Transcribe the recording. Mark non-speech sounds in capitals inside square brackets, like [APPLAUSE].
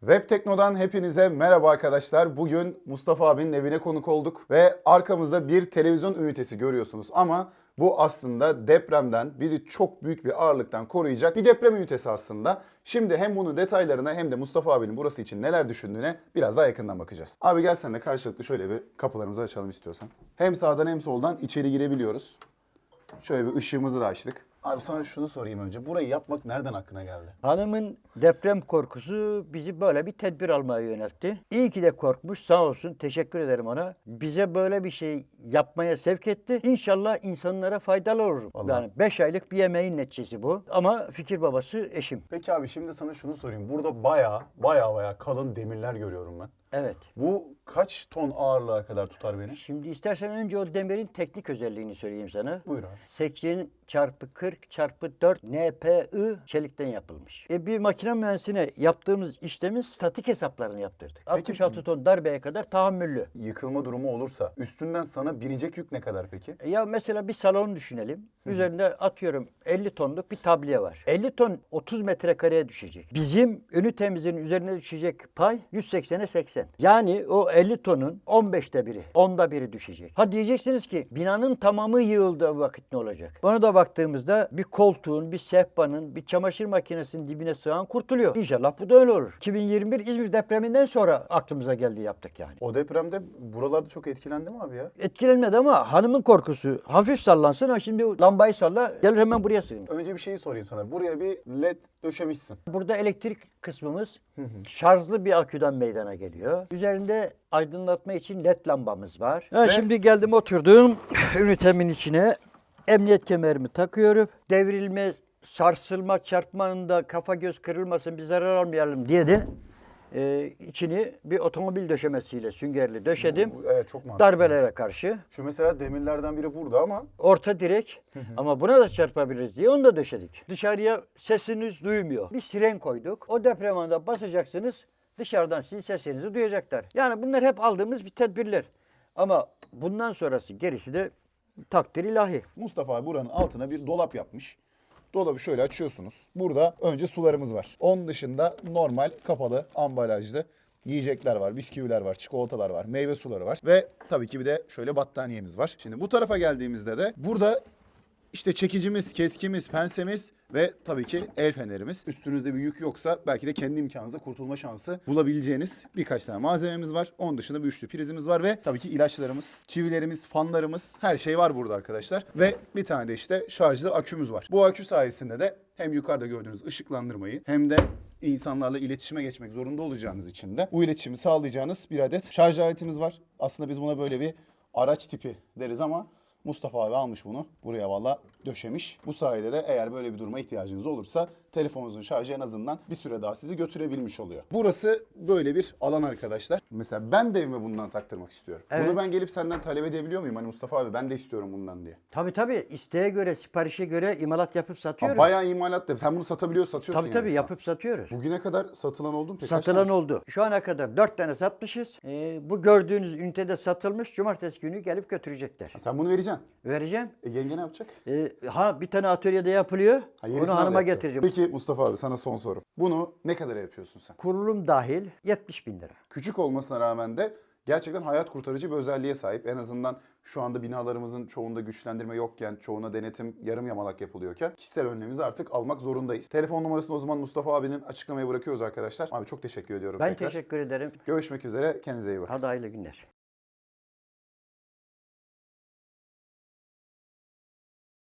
Web Tekno'dan hepinize merhaba arkadaşlar. Bugün Mustafa abinin evine konuk olduk ve arkamızda bir televizyon ünitesi görüyorsunuz ama bu aslında depremden bizi çok büyük bir ağırlıktan koruyacak bir deprem ünitesi aslında. Şimdi hem bunun detaylarına hem de Mustafa abinin burası için neler düşündüğüne biraz daha yakından bakacağız. Abi gel sen de karşılıklı şöyle bir kapılarımızı açalım istiyorsan. Hem sağdan hem soldan içeri girebiliyoruz. Şöyle bir ışığımızı da açtık. Abi sana şunu sorayım önce. Burayı yapmak nereden aklına geldi? Hanımın deprem korkusu bizi böyle bir tedbir almaya yöneltti. İyi ki de korkmuş sağ olsun teşekkür ederim ona. Bize böyle bir şey yapmaya sevk etti. İnşallah insanlara faydalı olur. Vallahi. Yani 5 aylık bir yemeğin neticesi bu. Ama fikir babası eşim. Peki abi şimdi sana şunu sorayım. Burada baya baya baya kalın demirler görüyorum ben. Evet. Bu kaç ton ağırlığa kadar tutar beni? Şimdi istersen önce o demirin teknik özelliğini söyleyeyim sana. Buyur abi. 80 çarpı 40 çarpı 4 NPI çelikten yapılmış. E bir makine mühendisine yaptığımız işlemin statik hesaplarını yaptırdık. 66 ton darbeye kadar tahammüllü. Yıkılma durumu olursa üstünden sana binecek yük ne kadar peki? E Ya mesela bir salon düşünelim. Üzerinde atıyorum 50 tonluk bir tabliye var. 50 ton 30 metrekareye düşecek. Bizim ünitemizin üzerine düşecek pay 180'e 80. Yani o 50 tonun 15'te biri, 10'da biri düşecek. Ha diyeceksiniz ki binanın tamamı yığıldığı vakit ne olacak? Ona da baktığımızda bir koltuğun, bir sehpanın, bir çamaşır makinesinin dibine sığan kurtuluyor. İnşallah bu da öyle olur. 2021 İzmir depreminden sonra aklımıza geldi yaptık yani. O depremde buralarda çok etkilendi mi abi ya? Etkilenmedi ama hanımın korkusu hafif sallansın. Ha şimdi lambayı salla gelir hemen buraya sığınır. Önce bir şeyi sorayım sana. Buraya bir led döşemişsin. Burada elektrik kısmımız şarjlı bir aküden meydana geliyor. Üzerinde aydınlatma için led lambamız var. Ha, Ve- Şimdi geldim oturdum [COUGHS] ünitemin içine. Emniyet kemerimi takıyorum. Devrilme, sarsılma, çarpmanında kafa göz kırılmasın bir zarar almayalım diye de e, içini bir otomobil döşemesiyle süngerli döşedim. Bu- Evet çok mantıklı. Darbelere karşı. Şu mesela demirlerden biri burada ama Orta direk ama buna da çarpabiliriz diye onu da döşedik. Dışarıya sesiniz duymuyor. Bir siren koyduk. O deprem anında basacaksınız. Dışarıdan sizin sesinizi duyacaklar. Yani bunlar hep aldığımız bir tedbirler. Ama bundan sonrası gerisi de takdir ilahi. Mustafa buranın altına bir dolap yapmış. Dolabı şöyle açıyorsunuz. Burada önce sularımız var. Onun dışında normal kapalı ambalajlı yiyecekler var, bisküviler var, çikolatalar var, meyve suları var ve tabii ki bir de şöyle battaniyemiz var. Şimdi bu tarafa geldiğimizde de burada işte çekicimiz, keskimiz, pensemiz ve tabii ki el fenerimiz. Üstünüzde bir yük yoksa belki de kendi imkanınızla kurtulma şansı bulabileceğiniz birkaç tane malzememiz var. Onun dışında bir üçlü prizimiz var ve tabii ki ilaçlarımız, çivilerimiz, fanlarımız her şey var burada arkadaşlar. Ve bir tane de işte şarjlı akümüz var. Bu akü sayesinde de hem yukarıda gördüğünüz ışıklandırmayı hem de insanlarla iletişime geçmek zorunda olacağınız için de bu iletişimi sağlayacağınız bir adet şarj aletimiz var. Aslında biz buna böyle bir araç tipi deriz ama Mustafa abi almış bunu. Buraya valla döşemiş. Bu sayede de eğer böyle bir duruma ihtiyacınız olursa telefonunuzun şarjı en azından bir süre daha sizi götürebilmiş oluyor. Burası böyle bir alan arkadaşlar. Mesela ben de evime bundan taktırmak istiyorum. Evet. Bunu ben gelip senden talep edebiliyor muyum? Hani Mustafa abi ben de istiyorum bundan diye. Tabii tabii isteğe göre, siparişe göre imalat yapıp Ha, satıyoruz. bayağı imalat da. Sen bunu satabiliyor satıyorsun tabii yani tabii şu an. yapıp satıyoruz. Bugüne kadar satılan oldu mu peki? Kaç Satılan oldu. Şu ana kadar 4 tane satmışız. Ee, bu gördüğünüz ünitede satılmış. Cumartesi günü gelip götürecekler. Sen bunu vereceksin. Vereceğim. E yenge ne yapacak? Ee, ha bir tane atölyede yapılıyor. Ha, Onu yenisini hanıma halletti. getireceğim. Peki Mustafa abi sana son soru. Bunu ne kadara yapıyorsun sen? Kurulum dahil 70 bin lira. Küçük olmasına rağmen de gerçekten hayat kurtarıcı bir özelliğe sahip. En azından şu anda binalarımızın çoğunda güçlendirme yokken, çoğuna denetim yarım yamalak yapılıyorken kişisel önlemimizi artık almak zorundayız. Telefon numarasını o zaman Mustafa abinin açıklamaya bırakıyoruz arkadaşlar. Abi çok teşekkür ediyorum Ben tekrar. teşekkür ederim. Görüşmek üzere. Kendinize iyi bakın. Hadi hayırlı günler.